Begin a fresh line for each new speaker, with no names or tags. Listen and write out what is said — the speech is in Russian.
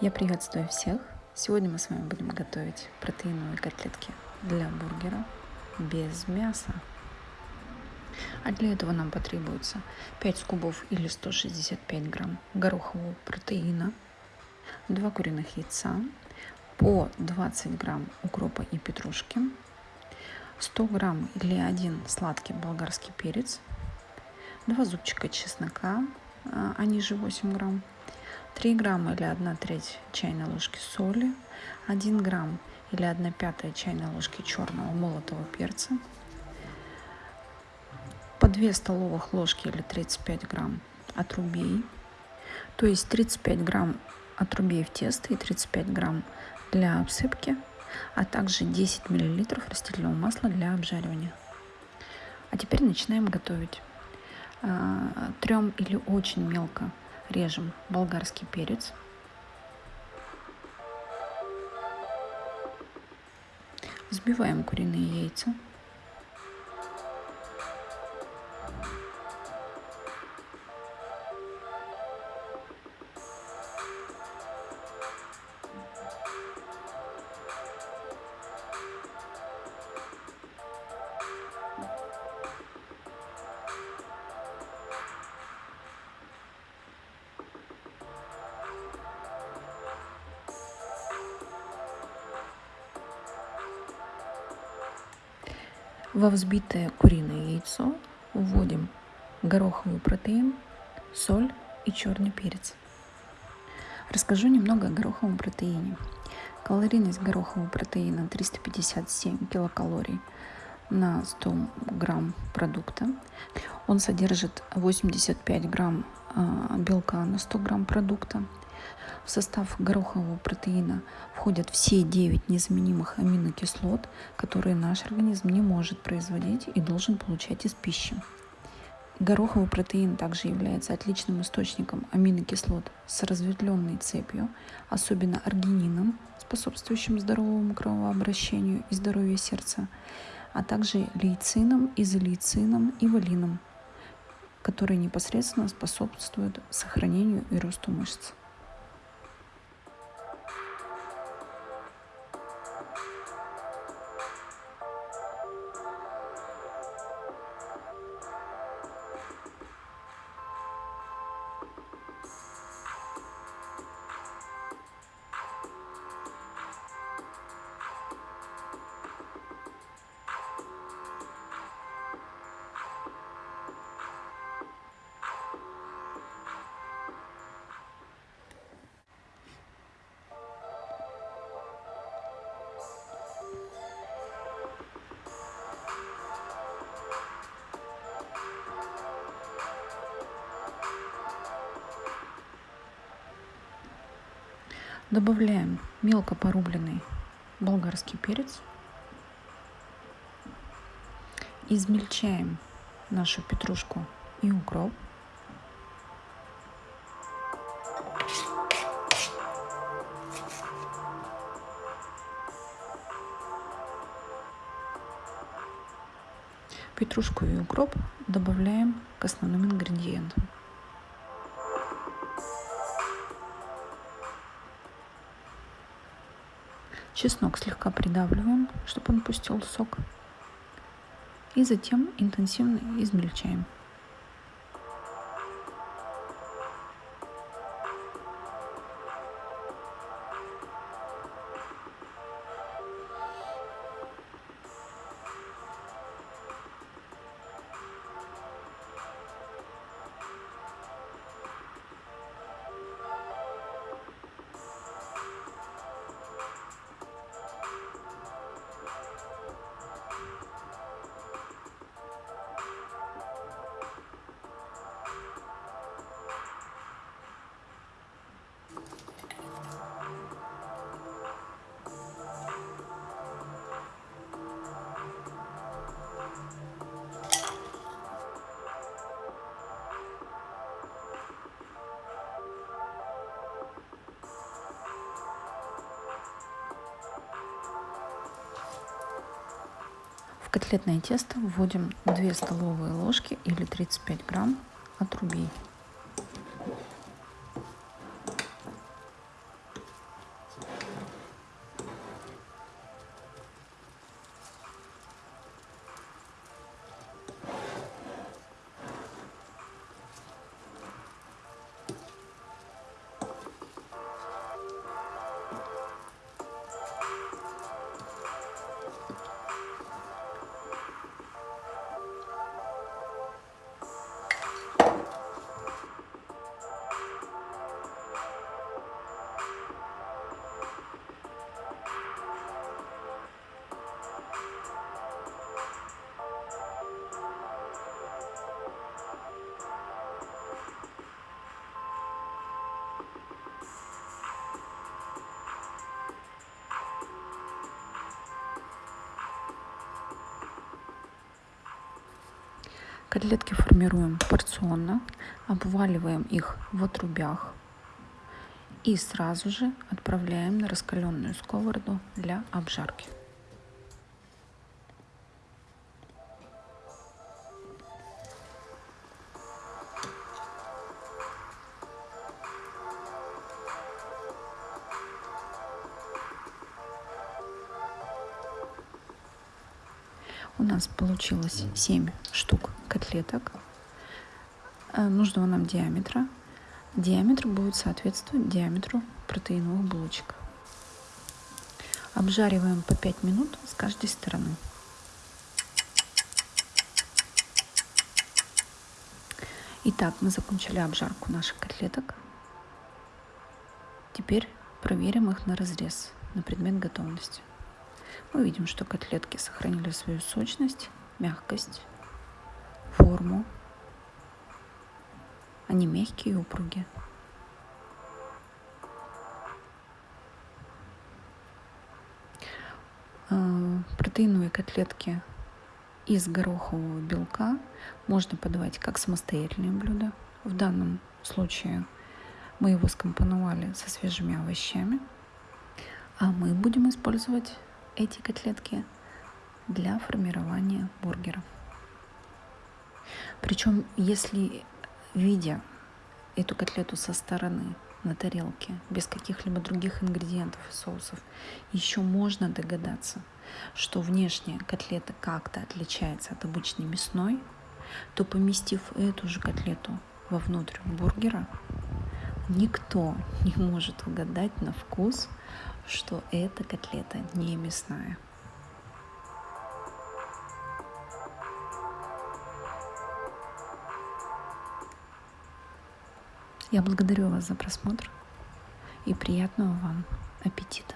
Я приветствую всех. Сегодня мы с вами будем готовить протеиновые котлетки для бургера без мяса. А для этого нам потребуется 5 скубов или 165 грамм горохового протеина, 2 куриных яйца, по 20 грамм укропа и петрушки, 100 грамм или 1 сладкий болгарский перец, 2 зубчика чеснока, они же 8 грамм, 3 грамма или 1 треть чайной ложки соли, 1 грамм или 1 пятая чайной ложки черного молотого перца, по 2 столовых ложки или 35 грамм отрубей, то есть 35 грамм отрубей в тесто и 35 грамм для обсыпки, а также 10 миллилитров растительного масла для обжаривания. А теперь начинаем готовить. А, Трем или очень мелко режем болгарский перец. Взбиваем куриные яйца. Во взбитое куриное яйцо вводим гороховый протеин, соль и черный перец. Расскажу немного о гороховом протеине. Калорийность горохового протеина 357 килокалорий на 100 грамм продукта. Он содержит 85 грамм а, белка на 100 грамм продукта. В состав горохового протеина входят все 9 незаменимых аминокислот, которые наш организм не может производить и должен получать из пищи. Гороховый протеин также является отличным источником аминокислот с разветвленной цепью, особенно аргинином, способствующим здоровому кровообращению и здоровью сердца, а также лейцином, изолейцином и валином, которые непосредственно способствуют сохранению и росту мышц. Добавляем мелко порубленный болгарский перец. Измельчаем нашу петрушку и укроп. Петрушку и укроп добавляем к основным ингредиентам. Чеснок слегка придавливаем, чтобы он пустил сок. И затем интенсивно измельчаем. Котлетное тесто вводим 2 столовые ложки или 35 грамм отрубей. Котлетки формируем порционно, обваливаем их в отрубях и сразу же отправляем на раскаленную сковороду для обжарки. У нас получилось 7 штук котлеток э, нужного нам диаметра. Диаметр будет соответствовать диаметру протеиновых булочек. Обжариваем по 5 минут с каждой стороны. Итак, мы закончили обжарку наших котлеток. Теперь проверим их на разрез, на предмет готовности. Мы видим, что котлетки сохранили свою сочность, мягкость, форму. Они мягкие и упругие. А, протеиновые котлетки из горохового белка можно подавать как самостоятельные блюда. В данном случае мы его скомпоновали со свежими овощами, а мы будем использовать эти котлетки для формирования бургеров. Причем, если видя эту котлету со стороны на тарелке, без каких-либо других ингредиентов и соусов, еще можно догадаться, что внешняя котлета как-то отличается от обычной мясной, то поместив эту же котлету вовнутрь бургера, никто не может угадать на вкус, что эта котлета не мясная. Я благодарю вас за просмотр и приятного вам аппетита.